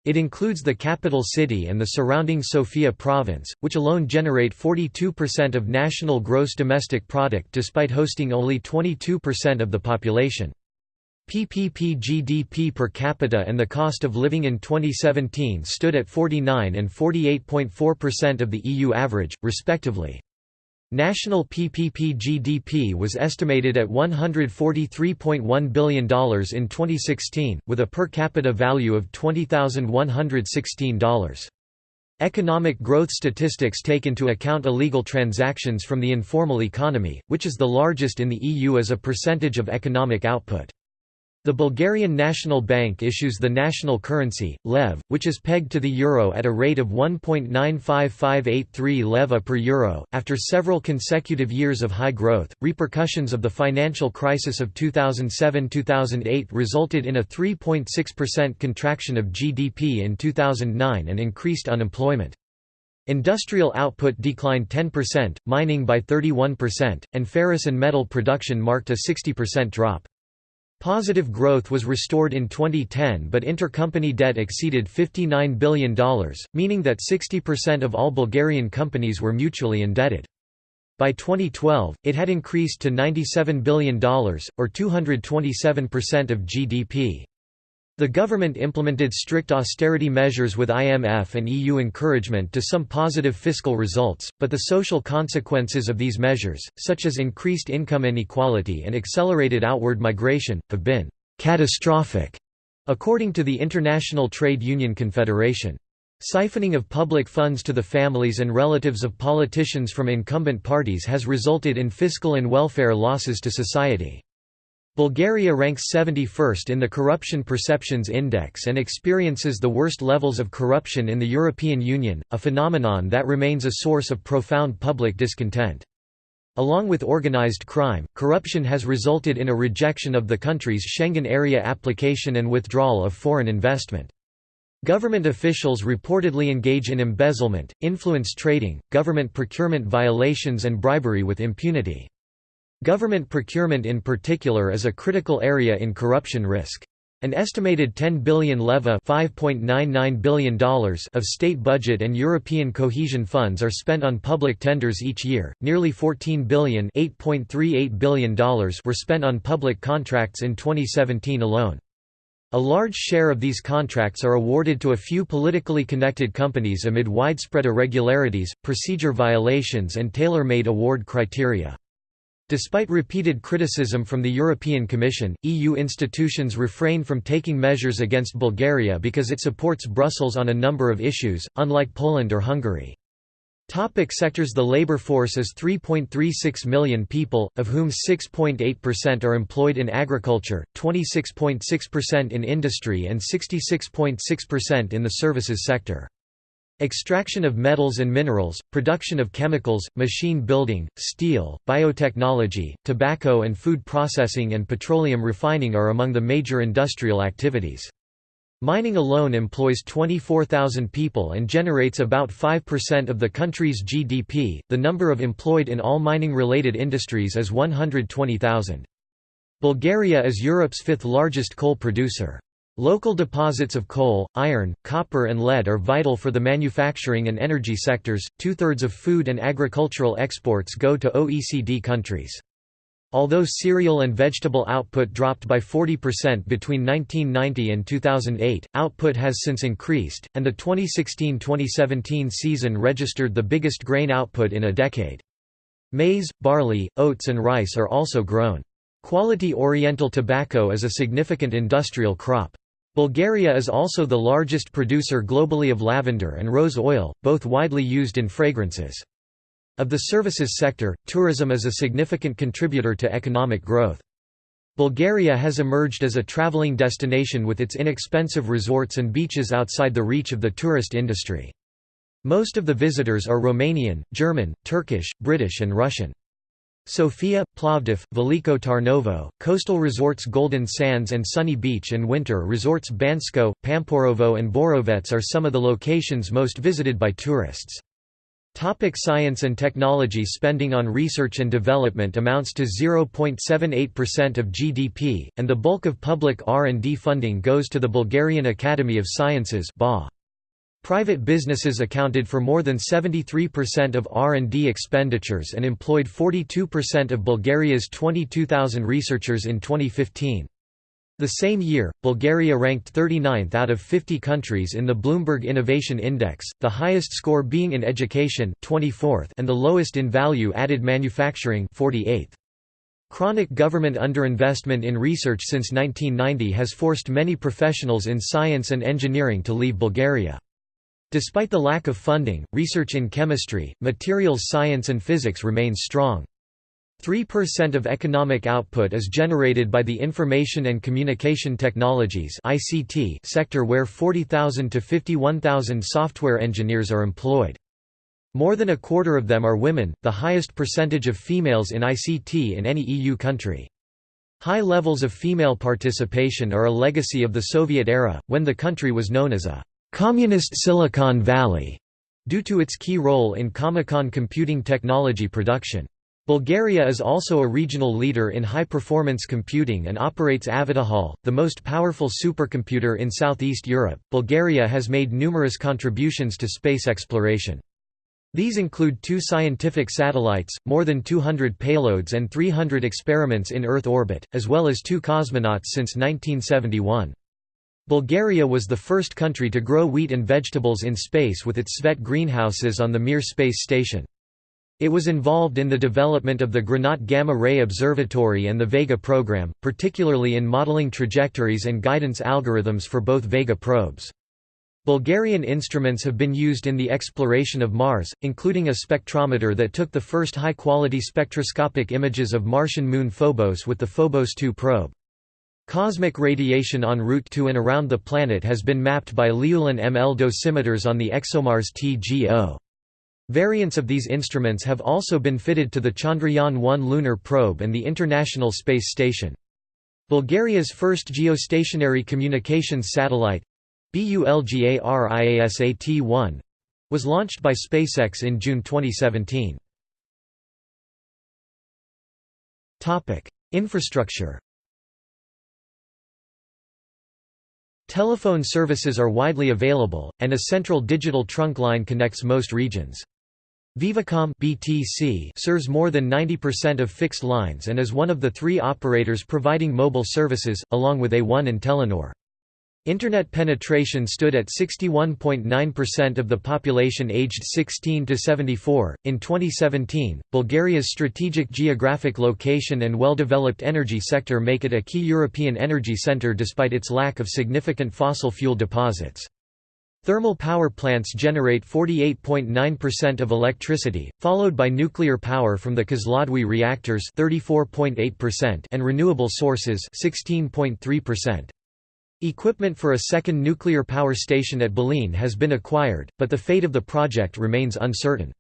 It includes the capital city and the surrounding Sofia province, which alone generate 42% of national gross domestic product despite hosting only 22% of the population. PPP GDP per capita and the cost of living in 2017 stood at 49 and 48.4% of the EU average, respectively. National PPP GDP was estimated at $143.1 billion in 2016, with a per capita value of $20,116. Economic growth statistics take into account illegal transactions from the informal economy, which is the largest in the EU as a percentage of economic output. The Bulgarian National Bank issues the national currency, lev, which is pegged to the euro at a rate of 1.95583 leva per euro. After several consecutive years of high growth, repercussions of the financial crisis of 2007-2008 resulted in a 3.6% contraction of GDP in 2009 and increased unemployment. Industrial output declined 10%, mining by 31%, and ferrous and metal production marked a 60% drop. Positive growth was restored in 2010 but intercompany debt exceeded $59 billion, meaning that 60% of all Bulgarian companies were mutually indebted. By 2012, it had increased to $97 billion, or 227% of GDP. The government implemented strict austerity measures with IMF and EU encouragement to some positive fiscal results, but the social consequences of these measures, such as increased income inequality and accelerated outward migration, have been «catastrophic», according to the International Trade Union Confederation. Siphoning of public funds to the families and relatives of politicians from incumbent parties has resulted in fiscal and welfare losses to society. Bulgaria ranks 71st in the Corruption Perceptions Index and experiences the worst levels of corruption in the European Union, a phenomenon that remains a source of profound public discontent. Along with organized crime, corruption has resulted in a rejection of the country's Schengen area application and withdrawal of foreign investment. Government officials reportedly engage in embezzlement, influence trading, government procurement violations and bribery with impunity. Government procurement in particular is a critical area in corruption risk. An estimated 10 billion leva $5.99 billion of state budget and European cohesion funds are spent on public tenders each year. Nearly 14 billion $8.38 billion were spent on public contracts in 2017 alone. A large share of these contracts are awarded to a few politically connected companies amid widespread irregularities, procedure violations and tailor-made award criteria. Despite repeated criticism from the European Commission, EU institutions refrain from taking measures against Bulgaria because it supports Brussels on a number of issues, unlike Poland or Hungary. Topic sectors The labor force is 3.36 million people, of whom 6.8% are employed in agriculture, 26.6% in industry and 66.6% in the services sector. Extraction of metals and minerals, production of chemicals, machine building, steel, biotechnology, tobacco and food processing and petroleum refining are among the major industrial activities. Mining alone employs 24,000 people and generates about 5% of the country's GDP. The number of employed in all mining related industries is 120,000. Bulgaria is Europe's fifth largest coal producer. Local deposits of coal, iron, copper, and lead are vital for the manufacturing and energy sectors. Two thirds of food and agricultural exports go to OECD countries. Although cereal and vegetable output dropped by 40% between 1990 and 2008, output has since increased, and the 2016–2017 season registered the biggest grain output in a decade. Maize, barley, oats and rice are also grown. Quality Oriental tobacco is a significant industrial crop. Bulgaria is also the largest producer globally of lavender and rose oil, both widely used in fragrances. Of the services sector, tourism is a significant contributor to economic growth. Bulgaria has emerged as a traveling destination with its inexpensive resorts and beaches outside the reach of the tourist industry. Most of the visitors are Romanian, German, Turkish, British and Russian. Sofia, Plovdiv, Veliko Tarnovo, coastal resorts Golden Sands and Sunny Beach and winter resorts Bansko, Pamporovo and Borovets are some of the locations most visited by tourists. Topic science and technology Spending on research and development amounts to 0.78% of GDP, and the bulk of public R&D funding goes to the Bulgarian Academy of Sciences Private businesses accounted for more than 73% of R&D expenditures and employed 42% of Bulgaria's 22,000 researchers in 2015. The same year, Bulgaria ranked 39th out of 50 countries in the Bloomberg Innovation Index, the highest score being in education 24th and the lowest in value-added manufacturing 48th. Chronic government underinvestment in research since 1990 has forced many professionals in science and engineering to leave Bulgaria. Despite the lack of funding, research in chemistry, materials science and physics remains strong. 3% of economic output is generated by the Information and Communication Technologies (ICT) sector where 40,000 to 51,000 software engineers are employed. More than a quarter of them are women, the highest percentage of females in ICT in any EU country. High levels of female participation are a legacy of the Soviet era, when the country was known as a «communist Silicon Valley» due to its key role in Comecon computing technology production. Bulgaria is also a regional leader in high-performance computing and operates Avitohol, the most powerful supercomputer in Southeast Europe. Bulgaria has made numerous contributions to space exploration. These include two scientific satellites, more than 200 payloads and 300 experiments in Earth orbit, as well as two cosmonauts since 1971. Bulgaria was the first country to grow wheat and vegetables in space with its Svet greenhouses on the Mir space station. It was involved in the development of the Granat Gamma Ray Observatory and the Vega program, particularly in modeling trajectories and guidance algorithms for both Vega probes. Bulgarian instruments have been used in the exploration of Mars, including a spectrometer that took the first high-quality spectroscopic images of Martian moon Phobos with the Phobos 2 probe. Cosmic radiation en route to and around the planet has been mapped by Liulin ML dosimeters on the ExoMars TGO. Variants of these instruments have also been fitted to the Chandrayaan-1 lunar probe and the International Space Station. Bulgaria's first geostationary communications satellite BULGARIASAT-1 was launched by SpaceX in June 2017. Infrastructure Telephone services are widely available, and a central digital trunk line connects most regions. Vivacom BTC serves more than 90% of fixed lines and is one of the three operators providing mobile services, along with A1 and Telenor. Internet penetration stood at 61.9% of the population aged 16 to 74. In 2017, Bulgaria's strategic geographic location and well-developed energy sector make it a key European energy center despite its lack of significant fossil fuel deposits. Thermal power plants generate 48.9% of electricity, followed by nuclear power from the Kozloduy reactors 34.8% and renewable sources 16.3%. Equipment for a second nuclear power station at Belene has been acquired, but the fate of the project remains uncertain.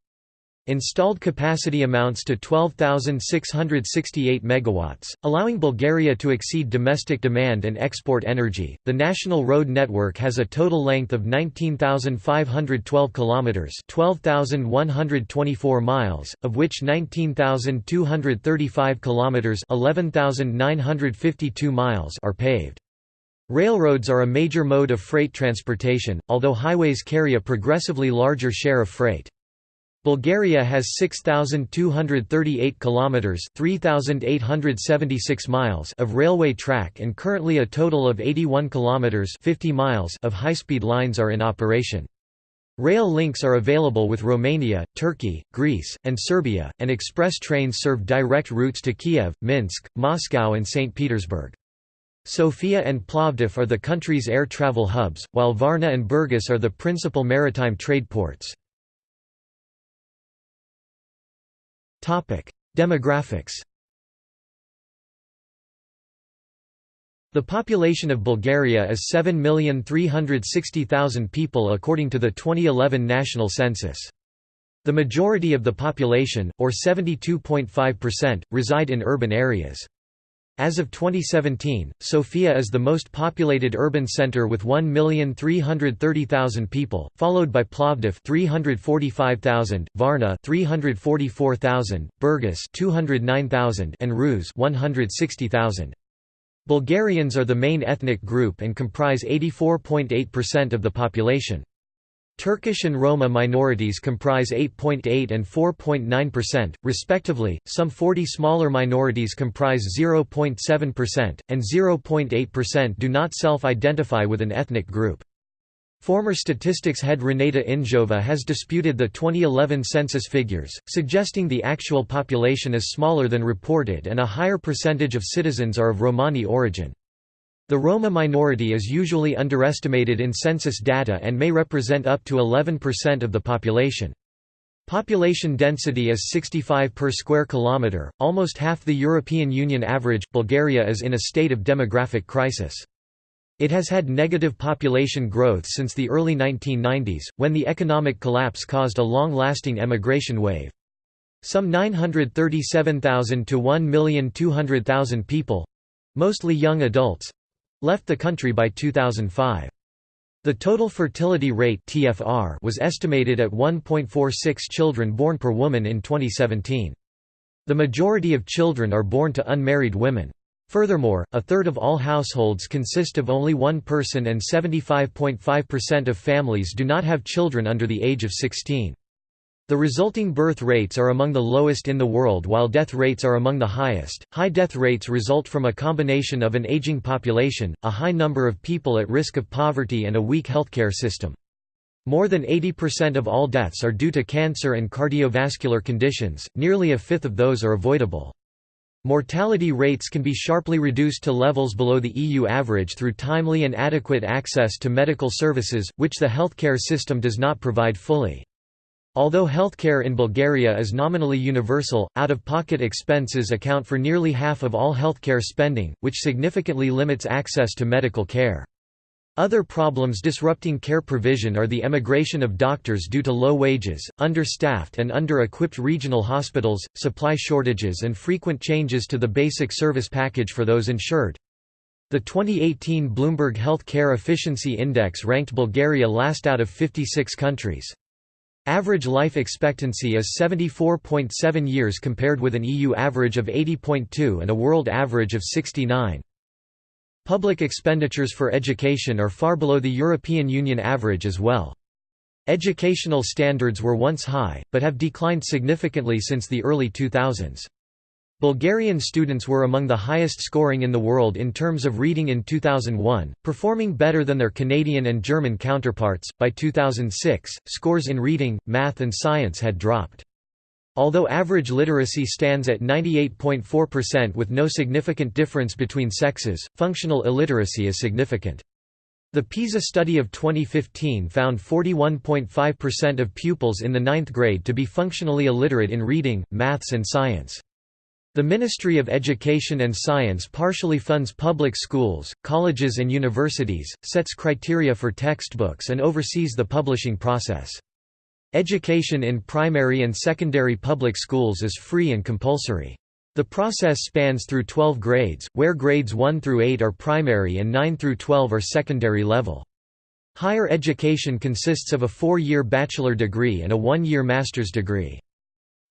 Installed capacity amounts to 12,668 megawatts, allowing Bulgaria to exceed domestic demand and export energy. The national road network has a total length of 19,512 kilometers, 12,124 miles, of which 19,235 kilometers, 11,952 miles are paved. Railroads are a major mode of freight transportation, although highways carry a progressively larger share of freight. Bulgaria has 6238 kilometers, 3876 miles of railway track and currently a total of 81 kilometers, 50 miles of high-speed lines are in operation. Rail links are available with Romania, Turkey, Greece, and Serbia, and express trains serve direct routes to Kiev, Minsk, Moscow and St. Petersburg. Sofia and Plovdiv are the country's air travel hubs, while Varna and Burgas are the principal maritime trade ports. Demographics The population of Bulgaria is 7,360,000 people according to the 2011 national census. The majority of the population, or 72.5%, reside in urban areas. As of 2017, Sofia is the most populated urban center with 1,330,000 people, followed by Plovdiv 345,000, Varna 344,000, Burgas 209,000 and Ruse 160,000. Bulgarians are the main ethnic group and comprise 84.8% of the population. Turkish and Roma minorities comprise 8.8 and 4.9%, respectively, some 40 smaller minorities comprise 0.7%, and 0.8% do not self-identify with an ethnic group. Former statistics head Reneta Indzhova has disputed the 2011 census figures, suggesting the actual population is smaller than reported and a higher percentage of citizens are of Romani origin. The Roma minority is usually underestimated in census data and may represent up to 11% of the population. Population density is 65 per square kilometre, almost half the European Union average. Bulgaria is in a state of demographic crisis. It has had negative population growth since the early 1990s, when the economic collapse caused a long-lasting emigration wave. Some 937,000 to 1,200,000 people—mostly young adults, left the country by 2005. The total fertility rate (TFR) was estimated at 1.46 children born per woman in 2017. The majority of children are born to unmarried women. Furthermore, a third of all households consist of only one person and 75.5% of families do not have children under the age of 16. The resulting birth rates are among the lowest in the world while death rates are among the highest. High death rates result from a combination of an aging population, a high number of people at risk of poverty, and a weak healthcare system. More than 80% of all deaths are due to cancer and cardiovascular conditions, nearly a fifth of those are avoidable. Mortality rates can be sharply reduced to levels below the EU average through timely and adequate access to medical services, which the healthcare system does not provide fully. Although healthcare in Bulgaria is nominally universal, out-of-pocket expenses account for nearly half of all healthcare spending, which significantly limits access to medical care. Other problems disrupting care provision are the emigration of doctors due to low wages, understaffed and under-equipped regional hospitals, supply shortages and frequent changes to the basic service package for those insured. The 2018 Bloomberg Health Care Efficiency Index ranked Bulgaria last out of 56 countries. Average life expectancy is 74.7 years compared with an EU average of 80.2 and a world average of 69. Public expenditures for education are far below the European Union average as well. Educational standards were once high, but have declined significantly since the early 2000s. Bulgarian students were among the highest scoring in the world in terms of reading in 2001, performing better than their Canadian and German counterparts. By 2006, scores in reading, math, and science had dropped. Although average literacy stands at 98.4% with no significant difference between sexes, functional illiteracy is significant. The PISA study of 2015 found 41.5% of pupils in the ninth grade to be functionally illiterate in reading, maths and science. The Ministry of Education and Science partially funds public schools, colleges and universities, sets criteria for textbooks and oversees the publishing process. Education in primary and secondary public schools is free and compulsory. The process spans through 12 grades, where grades 1 through 8 are primary and 9 through 12 are secondary level. Higher education consists of a four-year bachelor degree and a one-year master's degree.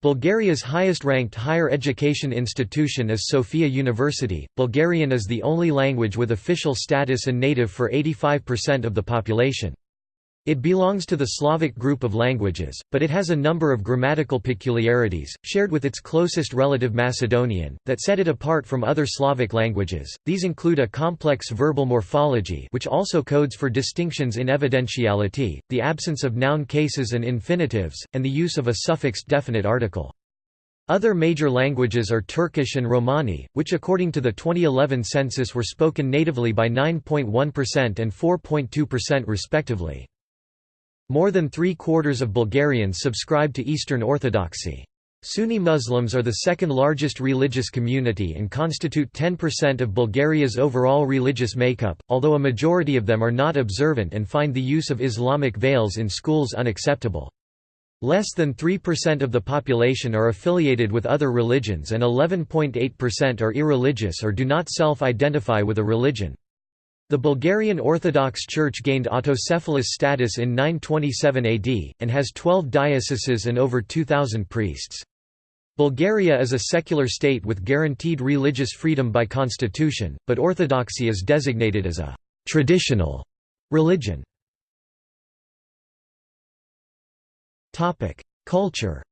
Bulgaria's highest-ranked higher education institution is Sofia University. Bulgarian is the only language with official status and native for 85% of the population. It belongs to the Slavic group of languages, but it has a number of grammatical peculiarities, shared with its closest relative Macedonian, that set it apart from other Slavic languages. These include a complex verbal morphology which also codes for distinctions in evidentiality, the absence of noun cases and infinitives, and the use of a suffixed definite article. Other major languages are Turkish and Romani, which according to the 2011 census were spoken natively by 9.1% and 4.2% respectively. More than three-quarters of Bulgarians subscribe to Eastern Orthodoxy. Sunni Muslims are the second largest religious community and constitute 10% of Bulgaria's overall religious makeup, although a majority of them are not observant and find the use of Islamic veils in schools unacceptable. Less than 3% of the population are affiliated with other religions and 11.8% are irreligious or do not self-identify with a religion. The Bulgarian Orthodox Church gained autocephalous status in 927 AD, and has 12 dioceses and over 2,000 priests. Bulgaria is a secular state with guaranteed religious freedom by constitution, but Orthodoxy is designated as a «traditional» religion. Culture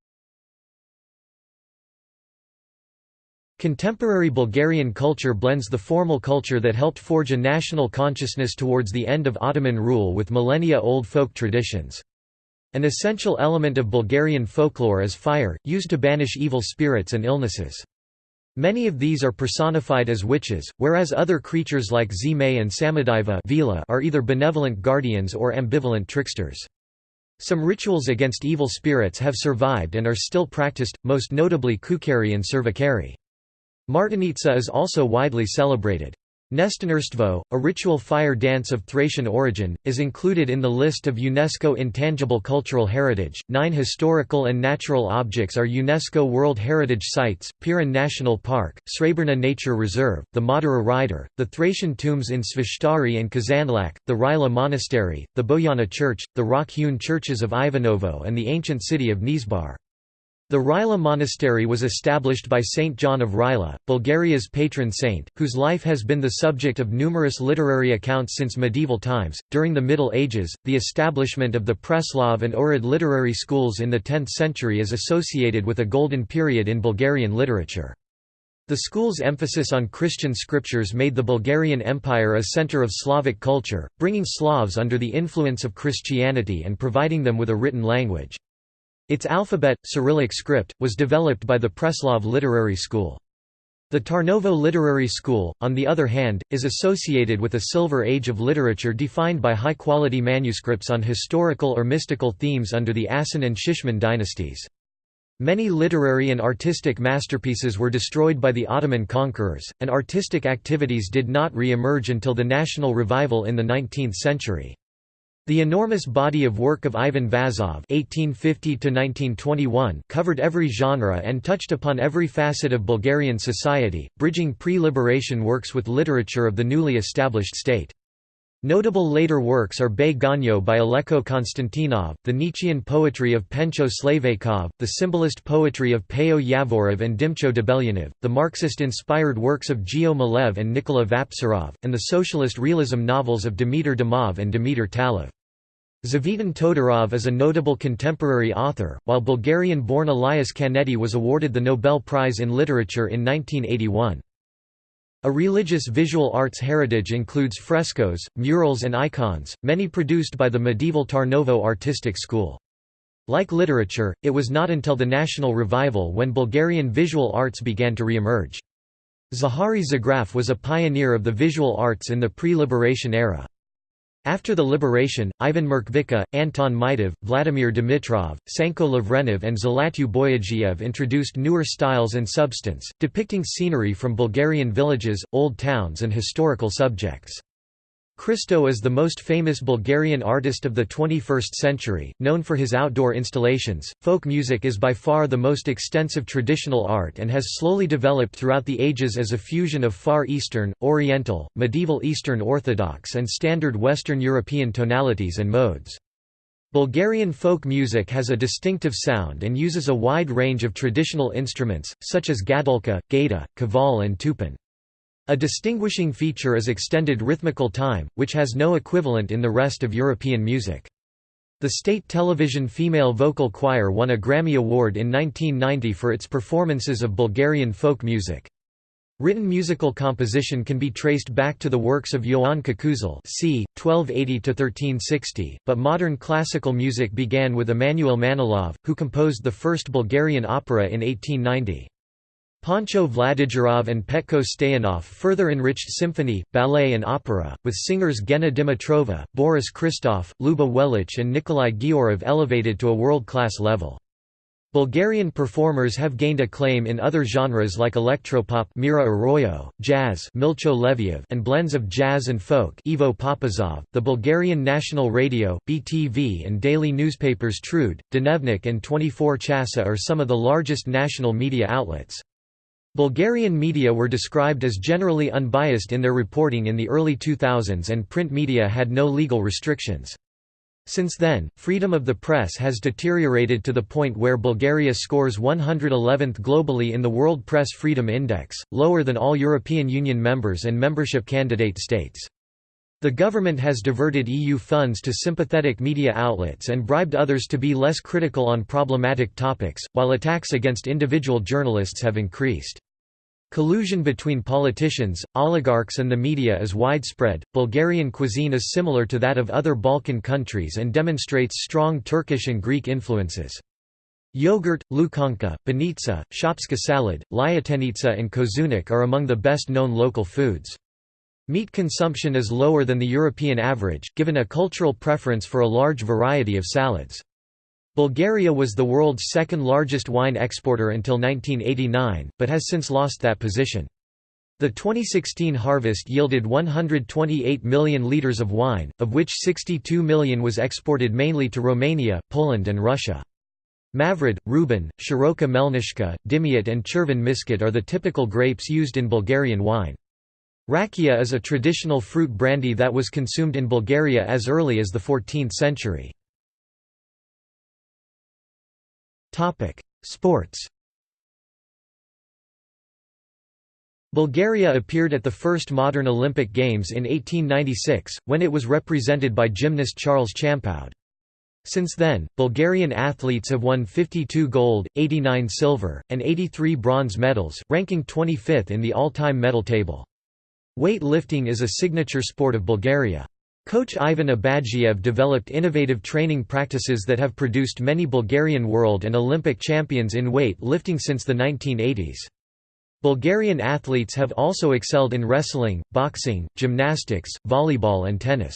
Contemporary Bulgarian culture blends the formal culture that helped forge a national consciousness towards the end of Ottoman rule with millennia-old folk traditions. An essential element of Bulgarian folklore is fire, used to banish evil spirits and illnesses. Many of these are personified as witches, whereas other creatures like zmey and Samodiva are either benevolent guardians or ambivalent tricksters. Some rituals against evil spirits have survived and are still practiced, most notably kukeri and survakari. Martenitsa is also widely celebrated. Nestinarstvo, a ritual fire dance of Thracian origin, is included in the list of UNESCO Intangible Cultural Heritage. Nine historical and natural objects are UNESCO World Heritage Sites Pirin National Park, Srebrna Nature Reserve, the Madara Rider, the Thracian tombs in Sveshtari and Kazanlak, the Rila Monastery, the Boyana Church, the rock hewn churches of Ivanovo, and the ancient city of Nesebar. The Rila monastery was established by Saint John of Rila, Bulgaria's patron saint, whose life has been the subject of numerous literary accounts since medieval times. During the Middle Ages, the establishment of the Preslav and Ohrid literary schools in the 10th century is associated with a golden period in Bulgarian literature. The school's emphasis on Christian scriptures made the Bulgarian Empire a center of Slavic culture, bringing Slavs under the influence of Christianity and providing them with a written language. Its alphabet, Cyrillic script, was developed by the Preslav Literary School. The Tarnovo Literary School, on the other hand, is associated with a silver age of literature defined by high-quality manuscripts on historical or mystical themes under the Asen and Shishman dynasties. Many literary and artistic masterpieces were destroyed by the Ottoman conquerors, and artistic activities did not re-emerge until the national revival in the 19th century. The enormous body of work of Ivan Vazov (1850–1921) covered every genre and touched upon every facet of Bulgarian society, bridging pre-liberation works with literature of the newly established state. Notable later works are Bay Ganyo by Aleko Konstantinov, the Nietzschean poetry of Pencho Slaveykov, the symbolist poetry of Peyo Yavorov and Dimcho Debelyanov, the Marxist-inspired works of Geo Milev and Nikola Vaptsarov, and the socialist realism novels of Dimitar Dimov and Dimitar Talev. Tzvetan Todorov is a notable contemporary author, while Bulgarian-born Elias Canetti was awarded the Nobel Prize in Literature in 1981. A religious visual arts heritage includes frescoes, murals and icons, many produced by the medieval Tarnovo artistic school. Like literature, it was not until the national revival when Bulgarian visual arts began to re-emerge. Zahari Zograf was a pioneer of the visual arts in the pre-liberation era. After the liberation, Ivan Mrkvička, Anton Mitov, Vladimir Dimitrov, Tsanko Lavrenov and Zlatyu Boyadzhiev introduced newer styles and substance, depicting scenery from Bulgarian villages, old towns and historical subjects. Christo is the most famous Bulgarian artist of the 21st century, known for his outdoor installations. Folk music is by far the most extensive traditional art and has slowly developed throughout the ages as a fusion of Far Eastern, Oriental, Medieval Eastern Orthodox, and Standard Western European tonalities and modes. Bulgarian folk music has a distinctive sound and uses a wide range of traditional instruments, such as gadulka, gaita, kaval, and tupan. A distinguishing feature is extended rhythmical time, which has no equivalent in the rest of European music. The state television female vocal choir won a Grammy Award in 1990 for its performances of Bulgarian folk music. Written musical composition can be traced back to the works of Yoan Kukuzel c. 1280–1360, but modern classical music began with Emanuil Manolov, who composed the first Bulgarian opera in 1890. Pancho Vladigerov and Petko Stoyanov further enriched symphony, ballet and opera, with singers Gena Dimitrova, Boris Christoff, Ljuba Welitsch and Nicolai Ghiaurov elevated to a world-class level. Bulgarian performers have gained acclaim in other genres like electropop Mira Aroyo, jazz Milcho Leviev and blends of jazz and folk Ivo Papazov. The Bulgarian National Radio, BTV and daily newspapers Trud, Dnevnik and 24 Chasa are some of the largest national media outlets. Bulgarian media were described as generally unbiased in their reporting in the early 2000s and print media had no legal restrictions. Since then, freedom of the press has deteriorated to the point where Bulgaria scores 111th globally in the World Press Freedom Index, lower than all European Union members and membership candidate states. The government has diverted EU funds to sympathetic media outlets and bribed others to be less critical on problematic topics, while attacks against individual journalists have increased. Collusion between politicians, oligarchs and the media is widespread. Bulgarian cuisine is similar to that of other Balkan countries and demonstrates strong Turkish and Greek influences. Yogurt, lukanka, banitsa, shopska salad, lyutenitsa and kozunak are among the best-known local foods. Meat consumption is lower than the European average, given a cultural preference for a large variety of salads. Bulgaria was the world's second largest wine exporter until 1989, but has since lost that position. The 2016 harvest yielded 128 million litres of wine, of which 62 million was exported mainly to Romania, Poland and Russia. Mavrud, Rubin, Shiroka Melnishka, Dimiat and Cherven Misket are the typical grapes used in Bulgarian wine. Rakia is a traditional fruit brandy that was consumed in Bulgaria as early as the 14th century. Sports Bulgaria appeared at the first modern Olympic Games in 1896, when it was represented by gymnast Charles Champoud. Since then, Bulgarian athletes have won 52 gold, 89 silver, and 83 bronze medals, ranking 25th in the all-time medal table. Weight lifting is a signature sport of Bulgaria. Coach Ivan Abadjiev developed innovative training practices that have produced many Bulgarian world and Olympic champions in weight lifting since the 1980s. Bulgarian athletes have also excelled in wrestling, boxing, gymnastics, volleyball and tennis.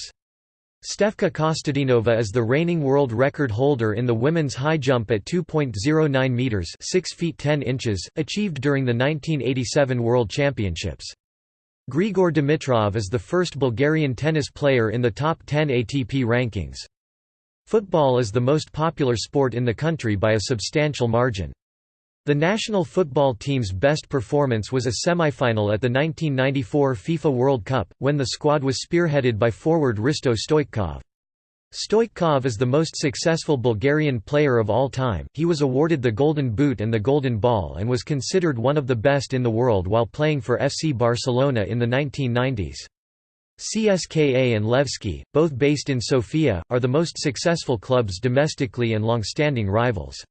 Stefka Kostadinova is the reigning world record holder in the women's high jump at 2.09 meters, 6 feet 10 inches, achieved during the 1987 World Championships. Grigor Dimitrov is the first Bulgarian tennis player in the top 10 ATP rankings. Football is the most popular sport in the country by a substantial margin. The national football team's best performance was a semi-final at the 1994 FIFA World Cup, when the squad was spearheaded by forward Hristo Stoichkov. Stoichkov is the most successful Bulgarian player of all time, he was awarded the Golden Boot and the Golden Ball and was considered one of the best in the world while playing for FC Barcelona in the 1990s. CSKA and Levski, both based in Sofia, are the most successful clubs domestically and long-standing rivals.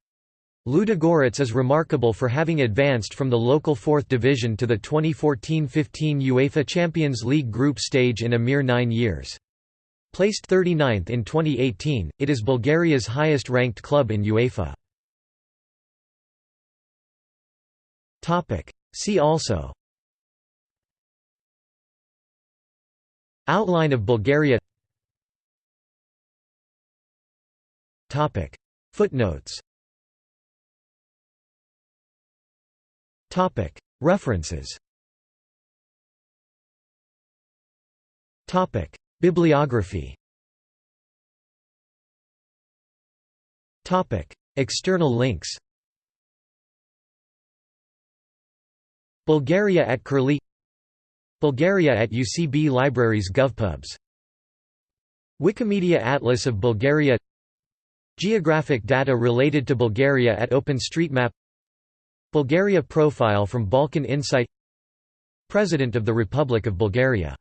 Ludogorets is remarkable for having advanced from the local 4th division to the 2014–15 UEFA Champions League group stage in a mere nine years. Placed 39th in 2018, it is Bulgaria's highest-ranked club in UEFA. See also Outline of Bulgaria Footnotes References Bibliography. External links. Bulgaria at Curlie. Bulgaria at UCB Libraries GovPubs. Wikimedia Atlas of Bulgaria. Geographic data related to Bulgaria at OpenStreetMap. Bulgaria profile from Balkan Insight. President of the Republic of Bulgaria